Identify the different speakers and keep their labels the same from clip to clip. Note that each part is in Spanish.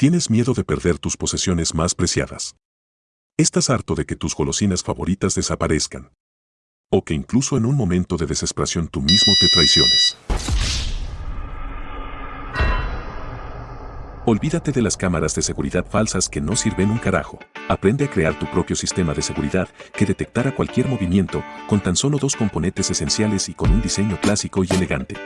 Speaker 1: Tienes miedo de perder tus posesiones más preciadas. Estás harto de que tus golosinas favoritas desaparezcan. O que incluso en un momento de desesperación tú mismo te traiciones. Olvídate de las cámaras de seguridad falsas que no sirven un carajo. Aprende a crear tu propio sistema de seguridad que detectara cualquier movimiento con tan solo dos componentes esenciales y con un diseño clásico y elegante.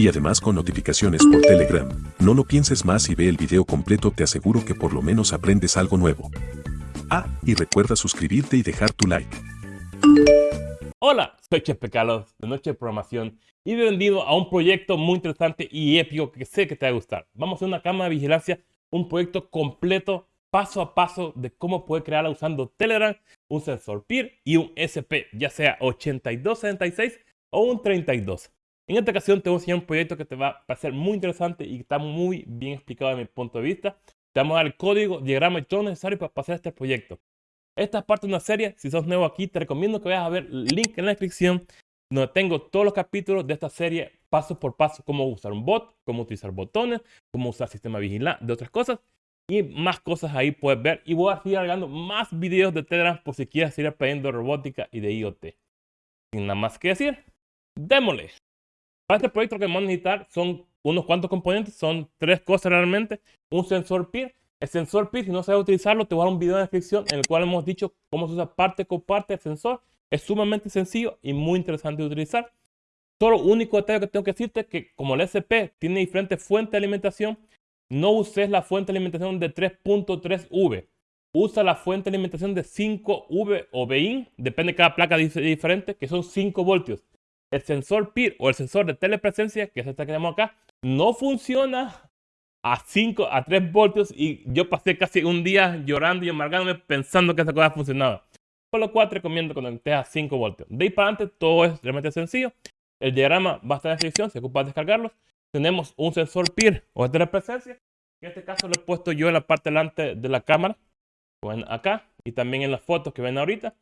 Speaker 1: Y además con notificaciones por Telegram. No lo pienses más y ve el video completo, te aseguro que por lo menos aprendes algo nuevo. Ah, y recuerda suscribirte y dejar tu like.
Speaker 2: Hola, soy Chepe Carlos de Noche de Programación y bienvenido a un proyecto muy interesante y épico que sé que te va a gustar. Vamos a hacer una cámara de vigilancia, un proyecto completo, paso a paso de cómo poder crearla usando Telegram, un sensor PIR y un SP, ya sea 8276 o un 32. En esta ocasión te voy a enseñar un proyecto que te va a parecer muy interesante y que está muy bien explicado desde mi punto de vista. Te vamos a dar el código, diagrama y todo necesario para pasar este proyecto. Esta es parte de una serie, si sos nuevo aquí, te recomiendo que vayas a ver el link en la descripción donde tengo todos los capítulos de esta serie paso por paso, cómo usar un bot, cómo utilizar botones, cómo usar sistema vigilante, de otras cosas y más cosas ahí puedes ver. Y voy a seguir agregando más videos de Telegram por si quieres seguir aprendiendo robótica y de IoT. Sin nada más que decir, démosle. Para este proyecto lo que vamos a necesitar son unos cuantos componentes, son tres cosas realmente. Un sensor PIR. El sensor PIR, si no sabes utilizarlo, te voy a dar un video en la descripción en el cual hemos dicho cómo se usa parte con parte del sensor. Es sumamente sencillo y muy interesante de utilizar. Solo único detalle que tengo que decirte es que como el SP tiene diferentes fuentes de alimentación, no uses la fuente de alimentación de 3.3V. Usa la fuente de alimentación de 5V o VIN, depende de cada placa diferente, que son 5 voltios el sensor PIR o el sensor de telepresencia, que es este que tenemos acá, no funciona a 5, a 3 voltios y yo pasé casi un día llorando y amargándome pensando que esa cosa funcionaba. Por lo cual te recomiendo conectes a 5 voltios. De ahí para adelante todo es realmente sencillo. El diagrama va a estar en la descripción, si ocupas descargarlo. Tenemos un sensor PIR o de telepresencia. En este caso lo he puesto yo en la parte delante de la cámara, acá, y también en las fotos que ven ahorita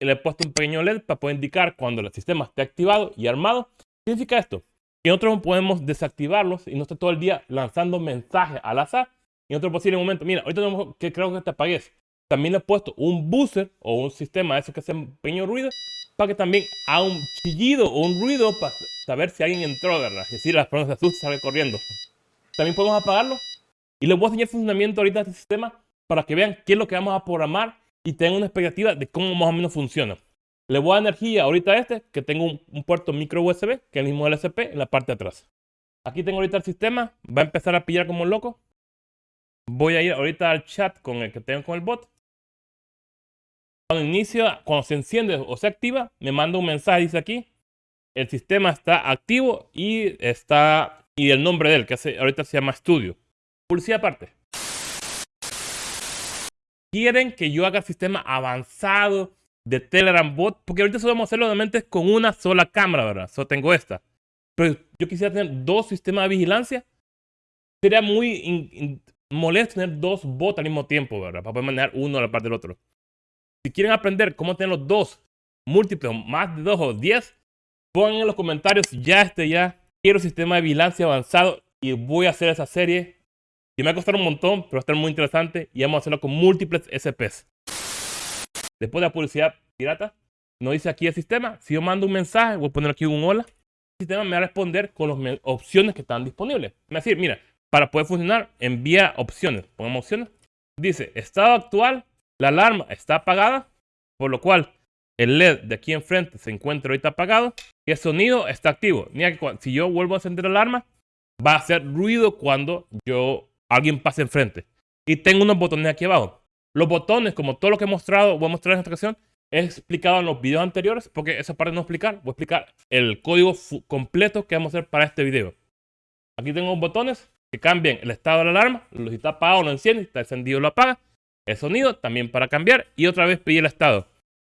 Speaker 2: y le he puesto un pequeño LED para poder indicar cuando el sistema esté activado y armado. ¿Qué significa esto? Que nosotros podemos desactivarlos y no esté todo el día lanzando mensajes al azar. Y en otro posible momento, mira, ahorita tenemos que creo que te apagues. También le he puesto un buzzer o un sistema eso que hace un pequeño ruido para que también haga un chillido o un ruido para saber si alguien entró, ¿verdad? Es decir, las personas se asustan salen corriendo. También podemos apagarlo y les voy a enseñar el funcionamiento ahorita de este sistema para que vean qué es lo que vamos a programar y tengo una expectativa de cómo más o menos funciona. Le voy a energía ahorita a este, que tengo un, puerto micro USB, que es el mismo LSP, en la parte de atrás. Aquí tengo ahorita el sistema, va a empezar a pillar como loco. Voy a ir ahorita al chat con el que tengo con el bot. Cuando inicia, cuando se enciende o se activa, me manda un mensaje, dice aquí, el sistema está activo y está, y el nombre de él, que ahorita se llama Studio. Publicidad aparte quieren que yo haga sistema avanzado de Telegram bot, porque ahorita solo vamos a hacerlo solamente con una sola cámara, ¿verdad? Solo tengo esta. Pero yo quisiera tener dos sistemas de vigilancia. Sería muy molesto tener dos bots al mismo tiempo, ¿verdad? Para poder manejar uno a la parte del otro. Si quieren aprender cómo tener los dos múltiples, más de dos o diez, pongan en los comentarios ya este ya. Quiero sistema de vigilancia avanzado y voy a hacer esa serie y me va a costar un montón, pero va a estar muy interesante y vamos a hacerlo con múltiples SPs. Después de la publicidad pirata, nos dice aquí el sistema, si yo mando un mensaje, voy a poner aquí un hola, el sistema me va a responder con las opciones que están disponibles. Me va a decir, mira, para poder funcionar, envía opciones. Pongamos opciones. Dice, estado actual, la alarma está apagada, por lo cual el LED de aquí enfrente se encuentra ahorita apagado y el sonido está activo. Mira que si yo vuelvo a encender la alarma, va a hacer ruido cuando yo alguien pase enfrente. Y tengo unos botones aquí abajo. Los botones, como todo lo que he mostrado, voy a mostrar en esta ocasión, he explicado en los videos anteriores, porque esa parte no explicar, voy a explicar el código completo que vamos a hacer para este video. Aquí tengo botones que cambian el estado de la alarma, si está apagado lo enciende, está encendido lo apaga, el sonido también para cambiar y otra vez pedir el estado.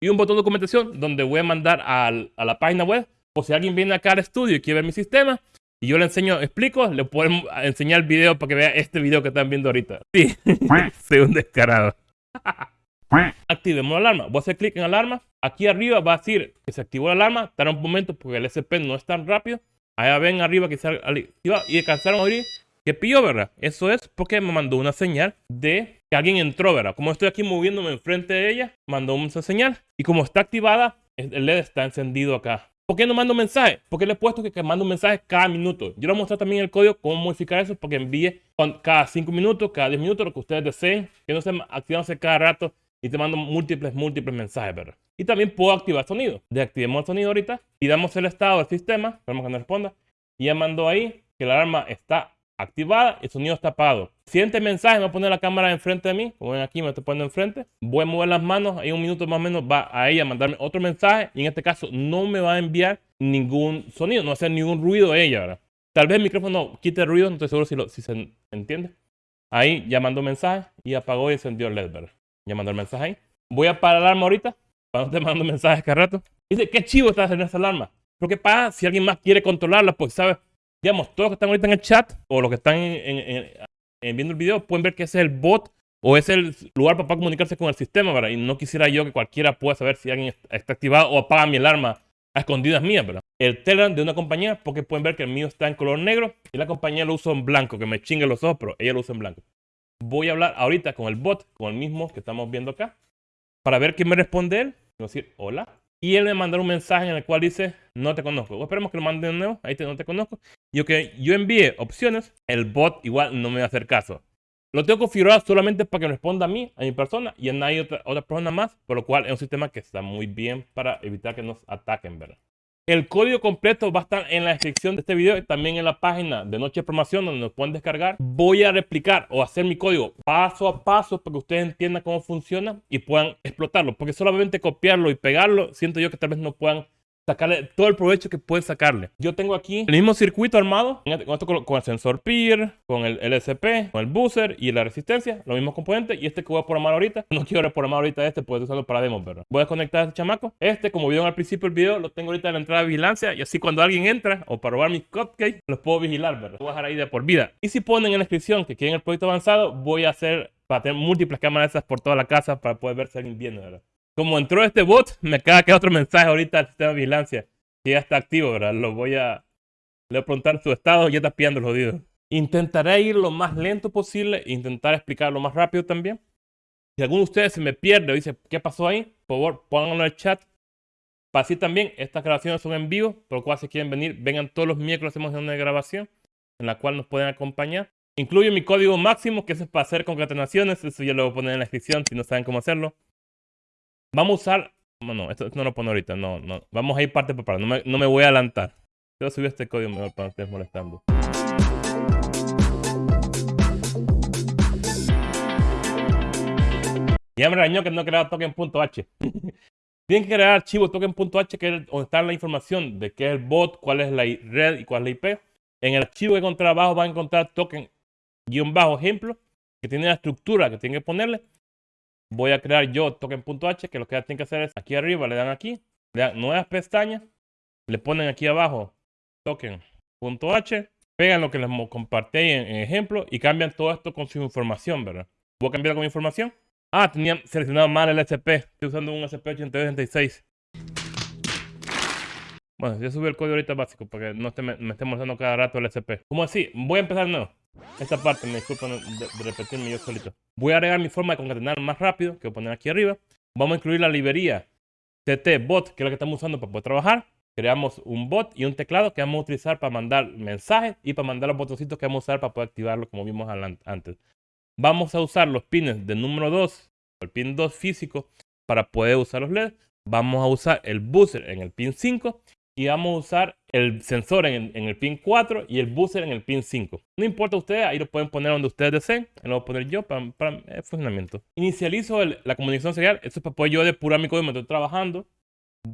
Speaker 2: Y un botón de documentación donde voy a mandar a la página web Por si alguien viene acá al estudio y quiere ver mi sistema, y yo le enseño, explico, le pueden enseñar el video para que vea este video que están viendo ahorita. Sí, soy un descarado. Activemos la alarma. Voy a hacer clic en alarma. Aquí arriba va a decir que se activó la alarma. Estará un momento porque el SP no es tan rápido. Allá ven arriba que se activa y alcanzaron a oír que pilló, ¿verdad? Eso es porque me mandó una señal de que alguien entró, ¿verdad? Como estoy aquí moviéndome enfrente de ella, mandó una señal. Y como está activada, el LED está encendido acá. ¿Por qué no mando mensaje? Porque le he puesto que, mando mensajes cada minuto. Yo le voy a mostrar también el código, cómo modificar eso, porque envíe cada 5 minutos, cada 10 minutos, lo que ustedes deseen, que no estén activándose cada rato y te mando múltiples, múltiples mensajes, ¿verdad? Y también puedo activar sonido. Desactivemos el sonido ahorita y damos el estado del sistema, esperemos que no responda. Y ya mandó ahí que la alarma está activada y sonido está apagado. Siguiente mensaje, me voy a poner la cámara enfrente de mí, como ven aquí me estoy poniendo enfrente. Voy a mover las manos, ahí un minuto más o menos va a ella a mandarme otro mensaje y en este caso no me va a enviar ningún sonido, no va a hacer ningún ruido ella, ¿verdad? Tal vez el micrófono quite ruido, no estoy seguro si, lo, si se entiende. Ahí ya mandó mensaje y apagó y encendió el LED, ¿verdad? Ya el mensaje ahí. Voy a parar la alarma ahorita, para no te mando mensajes cada rato. Dice, qué chivo está haciendo esa alarma. Pero qué pasa si alguien más quiere controlarla, pues sabes, digamos, todos los que están ahorita en el chat o los que están viendo el video pueden ver que ese es el bot o es el lugar para comunicarse con el sistema, ¿verdad? Y no quisiera yo que cualquiera pueda saber si alguien está activado o apaga mi alarma a escondidas mías, ¿verdad? El Telegram de una compañía, porque pueden ver que el mío está en color negro y la compañía lo usa en blanco, que me chingue los ojos, pero ella lo usa en blanco. Voy a hablar ahorita con el bot, con el mismo que estamos viendo acá, para ver qué me responde él. Voy a decir, hola. Y él me mandó un mensaje en el cual dice, no te conozco. O esperemos que lo mande de nuevo, ahí te, no te conozco. Y aunque yo envíe opciones, el bot igual no me va a hacer caso. Lo tengo configurado solamente para que responda a mí, a mi persona, y a nadie otra, otra persona más, por lo cual es un sistema que está muy bien para evitar que nos ataquen, ¿verdad? El código completo va a estar en la descripción de este video y también en la página de Noche de Promoción donde nos pueden descargar. Voy a replicar o hacer mi código paso a paso para que ustedes entiendan cómo funciona y puedan explotarlo. Porque solamente copiarlo y pegarlo, siento yo que tal vez no puedan sacarle todo el provecho que pueden sacarle. Yo tengo aquí el mismo circuito armado, con, esto, con el sensor PIR, con el LSP, con el booster y la resistencia, los mismos componentes. Y este que voy a programar ahorita, no quiero reprogramar ahorita este, puedo usarlo para demo, pero voy a desconectar a este chamaco. Este, como vieron al principio del video, lo tengo ahorita en la entrada de vigilancia y así cuando alguien entra o para robar mis cupcakes, los puedo vigilar, ¿verdad? Lo voy a dejar ahí de por vida. Y si ponen en la descripción que quieren el proyecto avanzado, voy a hacer para tener múltiples cámaras esas por toda la casa para poder ver si alguien viene, ¿verdad? Como entró este bot, me acaba que otro mensaje ahorita al sistema de vigilancia. Que ya está activo, ¿verdad? Lo voy a... Le voy a preguntar su estado, ya está pillando el jodido. Intentaré ir lo más lento posible, intentar explicar lo más rápido también. Si alguno de ustedes se me pierde o dice, ¿qué pasó ahí? Por favor, pónganlo en el chat. Para así también, estas grabaciones son en vivo, por lo cual si quieren venir, vengan todos los miércoles, hacemos una grabación en la cual nos pueden acompañar. Incluyo mi código máximo, que es para hacer concatenaciones, eso ya lo voy a poner en la descripción si no saben cómo hacerlo. Vamos a usar... No, esto, no lo pongo ahorita. No, no. Vamos a ir parte por parte. No me, no me voy a adelantar. A subir este código mejor para no estés molestando. Ya me regañó que no he creado token.h. Tienen que crear archivo token.h que es donde está la información de qué es el bot, cuál es la red y cuál es la IP. En el archivo que encontrar abajo van a encontrar token-ejemplo que tiene la estructura que tienen que ponerle voy a crear yo token.h, que lo que tienen que hacer es aquí arriba, le dan aquí, le dan nuevas pestañas, le ponen aquí abajo token.h, pegan lo que les compartí en, ejemplo y cambian todo esto con su información, ¿verdad? Voy a cambiar con mi información. Ah, tenía seleccionado mal el SP. Estoy usando un SP8266. Bueno, ya subí el código ahorita básico para que no esté, me, esté mostrando cada rato el SP. ¿Cómo así? Voy a empezar nuevo. Esta parte, me disculpan de, repetirme yo solito. Voy a agregar mi forma de concatenar más rápido, que voy a poner aquí arriba. Vamos a incluir la librería TT bot, que es la que estamos usando para poder trabajar. Creamos un bot y un teclado que vamos a utilizar para mandar mensajes y para mandar los botoncitos que vamos a usar para poder activarlo como vimos antes. Vamos a usar los pines del número 2, el pin 2 físico, para poder usar los LEDs. Vamos a usar el buzzer en el pin 5 y vamos a usar el sensor en, el pin 4 y el booster en el pin 5. No importa ustedes, ahí lo pueden poner donde ustedes deseen. Lo voy a poner yo para, el funcionamiento. Inicializo la comunicación serial. Esto es para poder yo depurar mi código mientras estoy trabajando.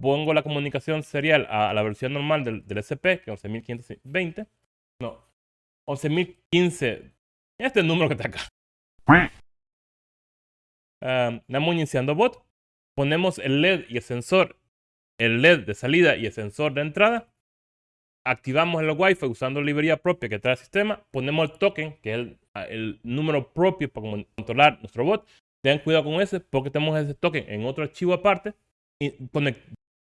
Speaker 2: Pongo la comunicación serial a, la versión normal del, SP, que es 11520. No, 11015. Este es el número que está acá. Uh, iniciando bot. Ponemos el LED y el sensor el LED de salida y el sensor de entrada. Activamos el Wi-Fi usando librería propia que trae el sistema. Ponemos el token, que es el, número propio para controlar nuestro bot. Tengan cuidado con ese porque tenemos ese token en otro archivo aparte. Y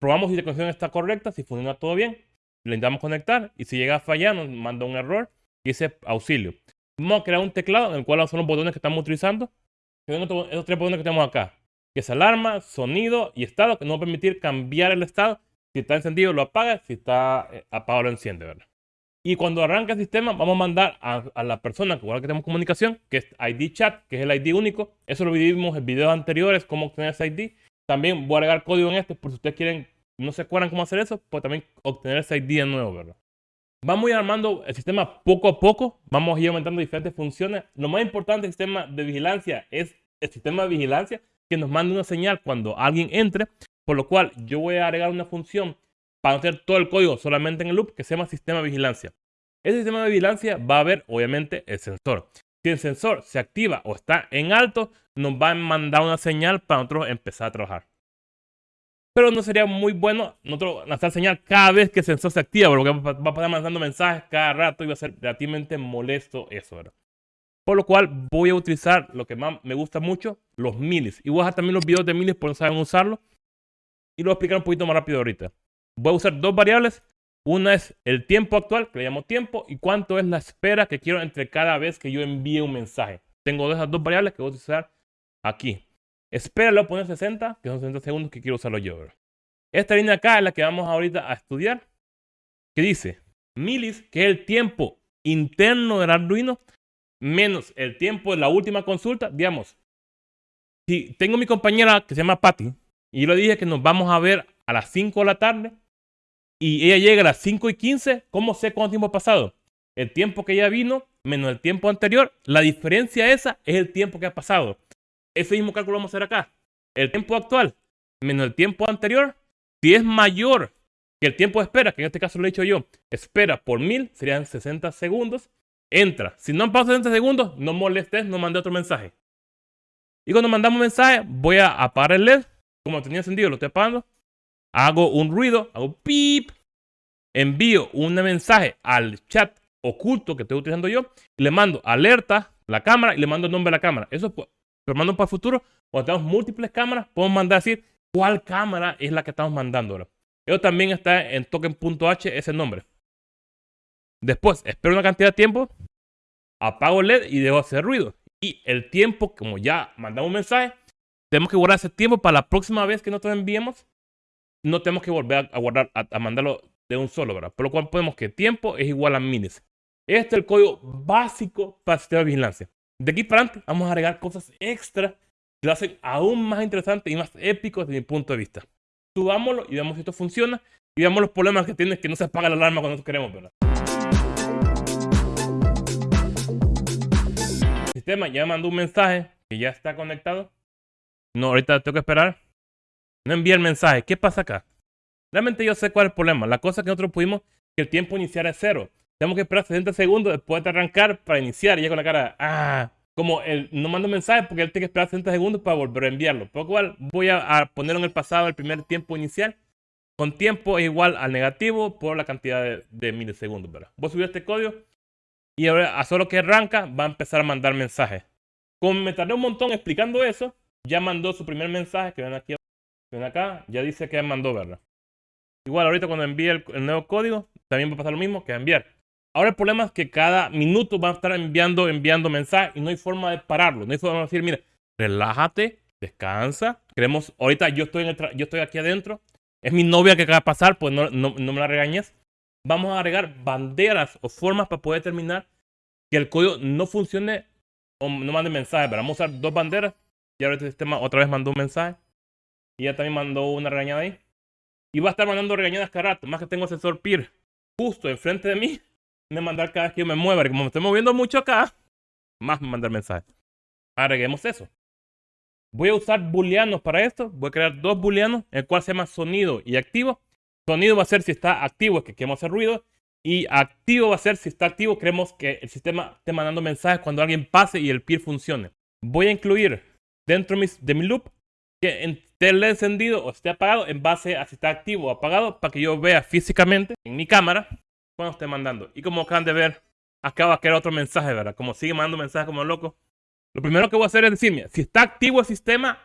Speaker 2: probamos si la conexión está correcta, si funciona todo bien. Le intentamos conectar y si llega a fallar nos manda un error y ese auxilio. Vamos a crear un teclado en el cual son los botones que estamos utilizando. Esos tres botones que tenemos acá que es alarma, sonido y estado, que nos va a permitir cambiar el estado. Si está encendido, lo apaga. Si está eh, apagado, lo enciende, ¿verdad? Y cuando arranca el sistema, vamos a mandar a, la persona con la que tenemos comunicación, que es ID chat, que es el ID único. Eso lo vimos en videos anteriores, cómo obtener ese ID. También voy a agregar código en este, por si ustedes quieren, no se acuerdan cómo hacer eso, pues también obtener ese ID de nuevo, ¿verdad? Vamos a ir armando el sistema poco a poco, vamos a ir aumentando diferentes funciones. Lo más importante del sistema de vigilancia es el sistema de vigilancia que nos mande una señal cuando alguien entre, por lo cual yo voy a agregar una función para hacer todo el código solamente en el loop que se llama sistema vigilancia. Ese sistema de vigilancia va a ver obviamente el sensor. Si el sensor se activa o está en alto, nos va a mandar una señal para nosotros empezar a trabajar. Pero no sería muy bueno nosotros lanzar señal cada vez que el sensor se activa, porque va a pasar mandando mensajes cada rato y va a ser relativamente molesto eso. Por lo cual voy a utilizar lo que más me gusta mucho, los milis. Y voy a dejar también los videos de milis por no saben usarlo. Y lo voy a explicar un poquito más rápido ahorita. Voy a usar dos variables. Una es el tiempo actual, que le llamo tiempo, y cuánto es la espera que quiero entre cada vez que yo envíe un mensaje. Tengo esas dos variables que voy a utilizar aquí. Espera, le voy a poner 60, que son 60 segundos que quiero usarlo yo. Esta línea acá es la que vamos ahorita a estudiar, que dice milis, que es el tiempo interno del Arduino, menos el tiempo de la última consulta, digamos, si tengo mi compañera que se llama Patty y yo le dije que nos vamos a ver a las 5 de la tarde y ella llega a las 5 y 15, ¿cómo sé cuánto tiempo ha pasado? El tiempo que ella vino menos el tiempo anterior, la diferencia esa es el tiempo que ha pasado. Ese mismo cálculo vamos a hacer acá. El tiempo actual menos el tiempo anterior, si es mayor que el tiempo de espera, que en este caso lo he dicho yo, espera por mil, serían 60 segundos, entra. Si no han pasado 60 segundos, no molestes, no mande otro mensaje. Y cuando mandamos mensaje, voy a apagar el LED. Como tenía encendido, lo estoy apagando. Hago un ruido, hago pip. Envío un mensaje al chat oculto que estoy utilizando yo. Le mando alerta la cámara y le mando el nombre de la cámara. Eso lo mando para el futuro. Cuando tenemos múltiples cámaras, podemos mandar decir cuál cámara es la que estamos mandando ahora. Eso también está en token.h, ese nombre. Después, espero una cantidad de tiempo, apago el LED y dejo hacer ruido. Y el tiempo, como ya mandamos un mensaje, tenemos que guardar ese tiempo para la próxima vez que nosotros enviemos. No tenemos que volver a guardar, a, mandarlo de un solo, ¿verdad? Por lo cual podemos que tiempo es igual a minis. Este es el código básico para el sistema de vigilancia. De aquí para adelante vamos a agregar cosas extra que lo hacen aún más interesante y más épico desde mi punto de vista. Subámoslo y veamos si esto funciona y veamos los problemas que tiene que no se apaga la alarma cuando nosotros queremos, ¿verdad? Sistema ya mandó un mensaje que ya está conectado. No, ahorita tengo que esperar. No envía el mensaje. ¿Qué pasa acá? Realmente yo sé cuál es el problema. La cosa que nosotros pudimos que el tiempo iniciar es cero. Tenemos que esperar 60 segundos después de arrancar para iniciar. Y ya con la cara, ah, como él no manda un mensaje porque él tiene que esperar 60 segundos para volver a enviarlo. Por lo cual voy a, a poner en el pasado el primer tiempo inicial. Con tiempo es igual al negativo por la cantidad de, de milisegundos. ¿verdad? Voy a subir este código y ahora, a solo que arranca, va a empezar a mandar mensajes. Como me tardé un montón explicando eso, ya mandó su primer mensaje, que ven aquí, ven acá, ya dice que mandó, ¿verdad? Igual ahorita cuando envíe el, nuevo código, también va a pasar lo mismo que enviar. Ahora el problema es que cada minuto va a estar enviando, enviando mensajes y no hay forma de pararlo. No hay forma de decir, mire, relájate, descansa. Queremos, ahorita yo estoy, en yo estoy aquí adentro. Es mi novia que acaba de pasar, pues no, no, no me la regañes vamos a agregar banderas o formas para poder determinar que el código no funcione o no mande mensaje. Pero vamos a usar dos banderas. Y ahora este sistema otra vez mandó un mensaje. Y ya también mandó una regañada ahí. Y va a estar mandando regañadas cada rato. Más que tengo el sensor PIR justo enfrente de mí. Me mandar cada vez que yo me mueva. Como me estoy moviendo mucho acá, más me mandar mensaje. Agreguemos eso. Voy a usar booleanos para esto. Voy a crear dos booleanos, el cual se llama sonido y activo. Sonido va a ser si está activo, que queremos hacer ruido. Y activo va a ser si está activo, queremos que el sistema esté mandando mensajes cuando alguien pase y el peer funcione. Voy a incluir dentro de mi loop que esté encendido o esté apagado en base a si está activo o apagado para que yo vea físicamente en mi cámara cuando esté mandando. Y como acaban de ver, acaba de crear otro mensaje, ¿verdad? Como sigue mandando mensajes como loco. Lo primero que voy a hacer es decirme, si está activo el sistema,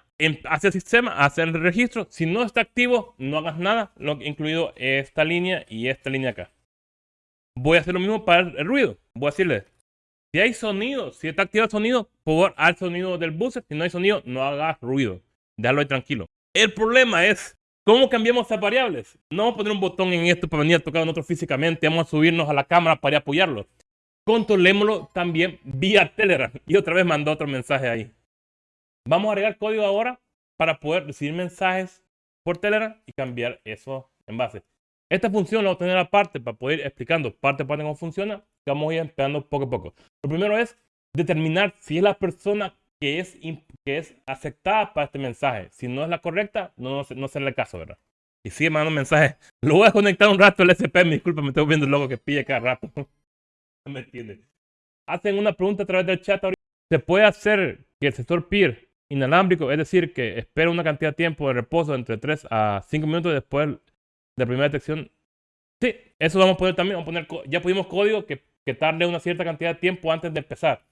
Speaker 2: hace el sistema, hace el registro. Si no está activo, no hagas nada, lo, incluido esta línea y esta línea acá. Voy a hacer lo mismo para el ruido. Voy a decirle, si hay sonido, si está activo el sonido, por favor, sonido del buzzer. Si no hay sonido, no hagas ruido. Déjalo ahí tranquilo. El problema es, ¿cómo cambiamos esas variables? No vamos a poner un botón en esto para venir a tocar en otro físicamente. Vamos a subirnos a la cámara para apoyarlo. Controlémoslo también vía Telegram. Y otra vez mandó otro mensaje ahí. Vamos a agregar código ahora para poder recibir mensajes por Telegram y cambiar eso en base. Esta función la voy a tener aparte para poder ir explicando parte por parte cómo funciona. Vamos a ir empezando poco a poco. Lo primero es determinar si es la persona que es, que es aceptada para este mensaje. Si no es la correcta, no, no, será el caso, ¿verdad? Y sigue mandando mensajes. Lo voy a conectar un rato al SP. Disculpa, me estoy viendo el logo que pille cada rato. no me entiende. Hacen una pregunta a través del chat ahorita. ¿Se puede hacer que el sector peer inalámbrico, es decir, que espera una cantidad de tiempo de reposo entre 3 a 5 minutos después de la primera detección. Sí, eso vamos a poner también, vamos a poner, ya pusimos código que, que tarde una cierta cantidad de tiempo antes de empezar.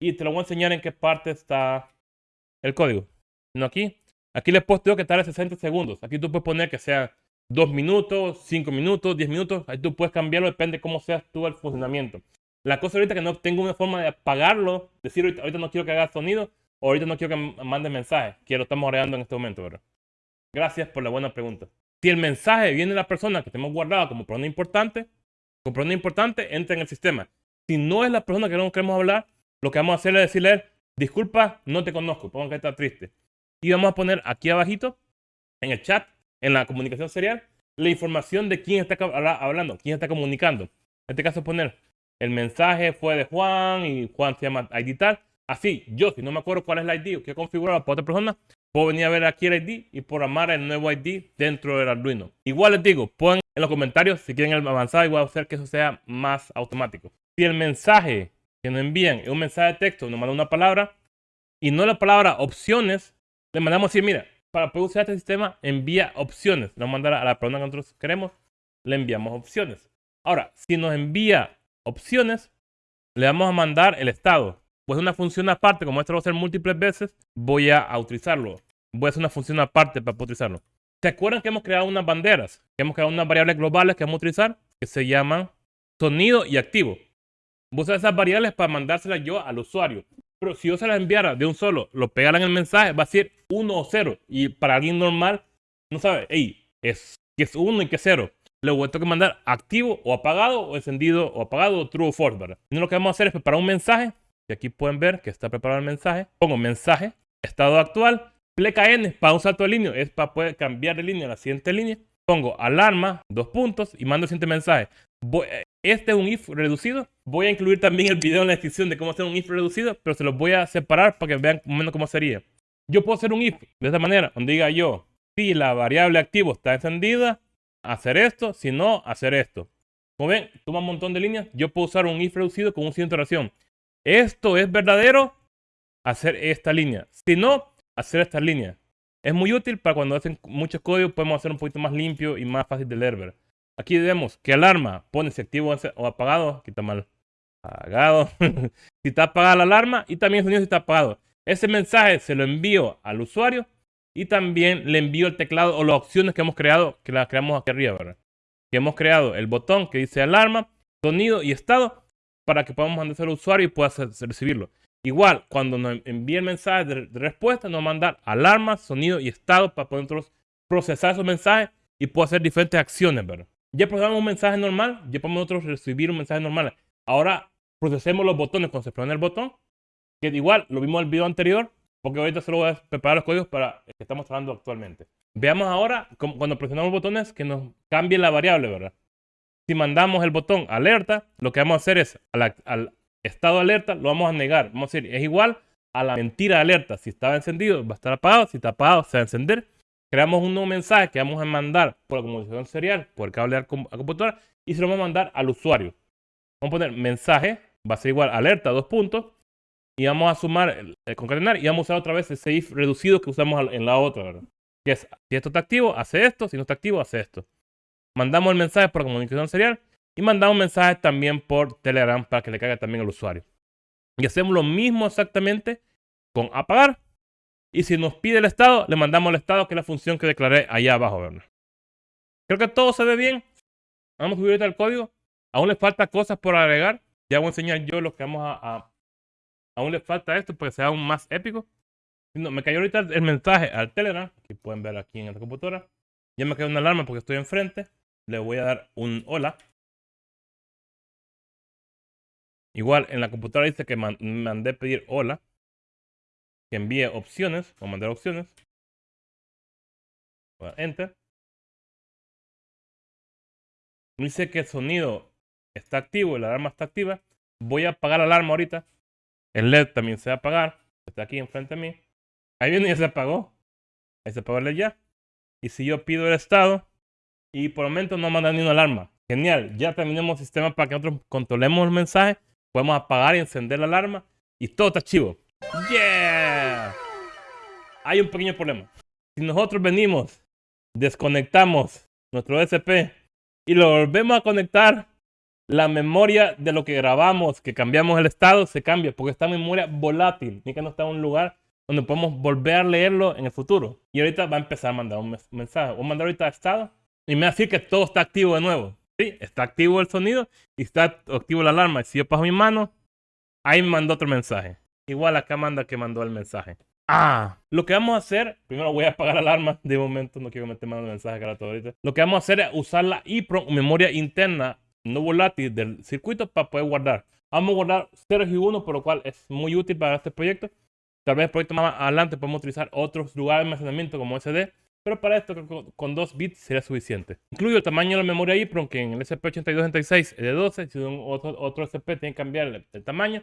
Speaker 2: Y te lo voy a enseñar en qué parte está el código. No aquí. Aquí le he puesto que tarde 60 segundos. Aquí tú puedes poner que sea 2 minutos, 5 minutos, 10 minutos. Ahí tú puedes cambiarlo, depende de cómo seas tú el funcionamiento. La cosa ahorita que no tengo una forma de apagarlo, decir ahorita no quiero que haga sonido, ahorita no quiero que mande mensajes. Quiero, estamos agregando en este momento, ¿verdad? Gracias por la buena pregunta. Si el mensaje viene de la persona que tenemos guardada como persona importante, como persona importante, entra en el sistema. Si no es la persona que no queremos hablar, lo que vamos a hacer es decirle, disculpa, no te conozco, pongo que está triste. Y vamos a poner aquí abajito, en el chat, en la comunicación serial, la información de quién está hablando, quién está comunicando. En este caso poner, el mensaje fue de Juan y Juan se llama ID tal. Así, yo, si no me acuerdo cuál es el ID o qué configurado para otra persona, puedo venir a ver aquí el ID y programar el nuevo ID dentro del Arduino. Igual les digo, pongan en los comentarios si quieren el avanzado y voy a hacer que eso sea más automático. Si el mensaje que nos envían es un mensaje de texto, nos mandan una palabra y no la palabra opciones, le mandamos decir, mira, para poder usar este sistema, envía opciones. A mandar a la persona que nosotros queremos, le enviamos opciones. Ahora, si nos envía opciones, le vamos a mandar el estado pues una función aparte, como esto lo voy a hacer múltiples veces, voy a, utilizarlo. Voy a hacer una función aparte para poder utilizarlo. ¿Se acuerdan que hemos creado unas banderas? Que hemos creado unas variables globales que vamos a utilizar, que se llaman sonido y activo. Voy a esas variables para mandárselas yo al usuario. Pero si yo se las enviara de un solo, lo pegara en el mensaje, va a ser 1 o 0. Y para alguien normal, no sabe, hey, es que es 1 y que es 0. Luego tengo que mandar activo o apagado, o encendido o apagado, o true o false. Y lo que vamos a hacer es preparar un mensaje y aquí pueden ver que está preparado el mensaje. Pongo mensaje, estado actual, pleca N salto de línea, es para poder cambiar de línea a la siguiente línea. Pongo alarma, dos puntos y mando el siguiente mensaje. este es un if reducido. Voy a incluir también el video en la descripción de cómo hacer un if reducido, pero se los voy a separar para que vean menos cómo sería. Yo puedo hacer un if de esta manera, donde diga yo, si la variable activo está encendida, hacer esto, si no, hacer esto. Como ven, toma un montón de líneas. Yo puedo usar un if reducido con un signo de oración esto es verdadero, hacer esta línea. Si no, hacer esta línea. Es muy útil para cuando hacen muchos códigos, podemos hacer un poquito más limpio y más fácil de leer. Aquí vemos que alarma pone si activo o apagado. Aquí está mal apagado. si está apagada la alarma y también el sonido si está apagado. Ese mensaje se lo envío al usuario y también le envío el teclado o las opciones que hemos creado, que las creamos aquí arriba, ¿verdad? Que hemos creado el botón que dice alarma, sonido y estado para que podamos mandarse al usuario y pueda recibirlo. Igual, cuando nos envíe el mensaje de, respuesta, nos mandar alarmas, sonido y estado para poder procesar esos mensajes y poder hacer diferentes acciones, ¿verdad? Ya procesamos un mensaje normal, ya podemos nosotros recibir un mensaje normal. Ahora procesemos los botones cuando se el botón, que igual lo vimos en el video anterior, porque ahorita solo voy a preparar los códigos para el que estamos trabajando actualmente. Veamos ahora cuando presionamos botones que nos cambie la variable, ¿verdad? Si mandamos el botón alerta, lo que vamos a hacer es al, estado alerta lo vamos a negar. Vamos a decir, es igual a la mentira alerta. Si estaba encendido, va a estar apagado. Si está apagado, se va a encender. Creamos un nuevo mensaje que vamos a mandar por la comunicación serial, por el cable a computadora, y se lo vamos a mandar al usuario. Vamos a poner mensaje, va a ser igual alerta, dos puntos, y vamos a sumar el, concatenar y vamos a usar otra vez ese if reducido que usamos en la otra. Que es, si esto está activo, hace esto, si no está activo, hace esto. Mandamos el mensaje por comunicación serial y mandamos mensajes también por Telegram para que le caiga también al usuario. Y hacemos lo mismo exactamente con apagar. Y si nos pide el estado, le mandamos el estado, que es la función que declaré allá abajo. ¿verdad? Creo que todo se ve bien. Vamos a subir ahorita el código. Aún le falta cosas por agregar. Ya voy a enseñar yo lo que vamos a, Aún le falta esto para que sea aún más épico. No, me cayó ahorita el mensaje al Telegram. Que pueden ver aquí en esta computadora. Ya me cayó una alarma porque estoy enfrente. Le voy a dar un hola. Igual en la computadora dice que mandé pedir hola. Que envíe opciones. O mandar opciones. Enter. Dice que el sonido está activo la alarma está activa. Voy a apagar la alarma ahorita. El LED también se va a apagar. Está aquí enfrente de mí. Ahí viene y ya se apagó. Ahí se apagó ya. Y si yo pido el estado y por el momento no manda ni una alarma. Genial. Ya terminamos el sistema para que nosotros controlemos el mensaje. Podemos apagar y encender la alarma. Y todo está chivo. ¡Yeah! Hay un pequeño problema. Si nosotros venimos, desconectamos nuestro SP y lo volvemos a conectar, la memoria de lo que grabamos, que cambiamos el estado, se cambia porque esta memoria volátil, ni que no está en un lugar donde podemos volver a leerlo en el futuro. Y ahorita va a empezar a mandar un mensaje. Voy a mandar ahorita estado y me va a decir que todo está activo de nuevo. Sí, está activo el sonido y está activo la alarma. Y si yo paso mi mano, ahí me mandó otro mensaje. Igual acá manda que mandó el mensaje. Ah, lo que vamos a hacer, primero voy a apagar la alarma de momento, no quiero meter más mensaje cara todo ahorita. Lo que vamos a hacer es usar la EEPROM, memoria interna no volátil del circuito para poder guardar. Vamos a guardar 0 y 1, por lo cual es muy útil para este proyecto. Tal vez el proyecto más adelante podemos utilizar otros lugares de almacenamiento como SD, pero para esto con 2 bits sería suficiente. Incluyo el tamaño de la memoria EEPROM, que en el SP8266 es de 12, si un otro, otro SP tiene que cambiar el, tamaño.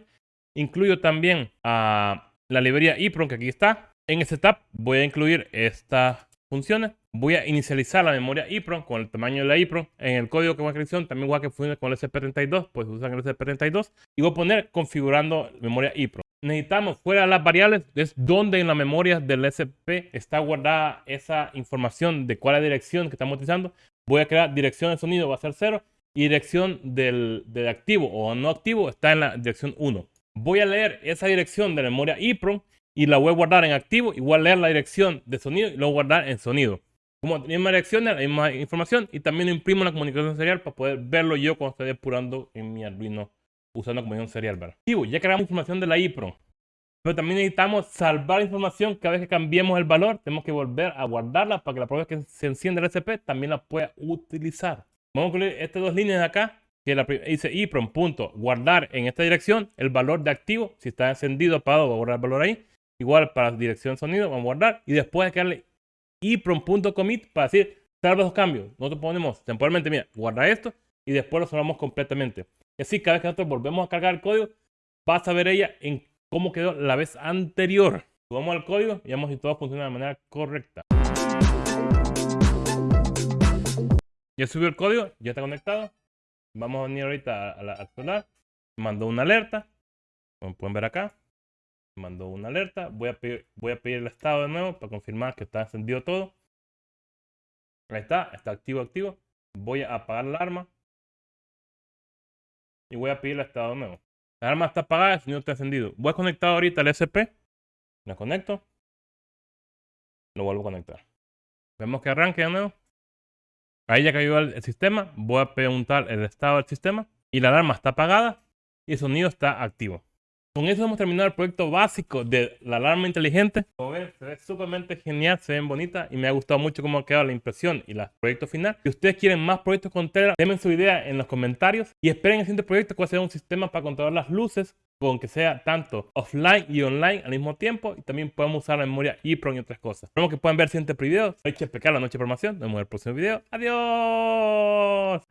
Speaker 2: Incluyo también a la librería EEPROM que aquí está. En el setup voy a incluir estas funciones. Voy a inicializar la memoria EEPROM con el tamaño de la EEPROM. En el código que voy a también voy a que funcione con el SP32, pues usan el SP32. Y voy a poner configurando memoria EEPROM. Necesitamos fuera de las variables, es donde en la memoria del SP está guardada esa información de cuál es la dirección que estamos utilizando. Voy a crear dirección de sonido, va a ser 0. Y dirección del, del activo o no activo está en la dirección 1 voy a leer esa dirección de memoria EEPROM y la voy a guardar en activo y voy a leer la dirección de sonido y luego guardar en sonido. Como la misma dirección, la misma información y también imprimo la comunicación serial para poder verlo yo cuando estoy depurando en mi Arduino usando la comunicación serial. ¿verdad? Ya creamos información de la EEPROM. Pero también necesitamos salvar información cada vez que cambiemos el valor. Tenemos que volver a guardarla para que la prueba que se enciende el SP también la pueda utilizar. Vamos a incluir estas dos líneas de acá que la, dice EEPROM punto guardar en esta dirección el valor de activo. Si está encendido, apagado, va a guardar el valor ahí. Igual para dirección sonido, vamos a guardar. Y después hay que darle EEPROM.commit para decir salva los cambios. Nosotros ponemos temporalmente, mira, guarda esto y después lo salvamos completamente. Y así, cada vez que nosotros volvemos a cargar el código, vas a ver ella en cómo quedó la vez anterior. Vamos al código y vemos si todo funciona de manera correcta. Ya subió el código, ya está conectado. Vamos a venir ahorita a, la, al celular. Mandó una alerta. Como pueden ver acá. Mandó una alerta. Voy a, pedir, voy a pedir el estado de nuevo para confirmar que está encendido todo. Ahí está. Está activo, activo. Voy a apagar la alarma. Y voy a pedir el estado nuevo. La alarma está apagada, el sonido está encendido. Voy a conectar ahorita el SP. Lo conecto. Lo vuelvo a conectar. Vemos que arranque de nuevo. Ahí ya cayó el, sistema, voy a preguntar el estado del sistema y la alarma está apagada y el sonido está activo. Con eso hemos terminado el proyecto básico de la alarma inteligente. Como ven, se ve súper genial, se ven bonitas y me ha gustado mucho cómo ha quedado la impresión y el proyecto final. Si ustedes quieren más proyectos con Telegram, denme su idea en los comentarios y esperen el siguiente proyecto que va a un sistema para controlar las luces con que sea tanto offline y online al mismo tiempo y también podemos usar la memoria EEPROM y otras cosas. Esperamos que puedan ver siguientes videos. Soy Chepecalo, la noche de formación. Nos vemos en el próximo video. ¡Adiós!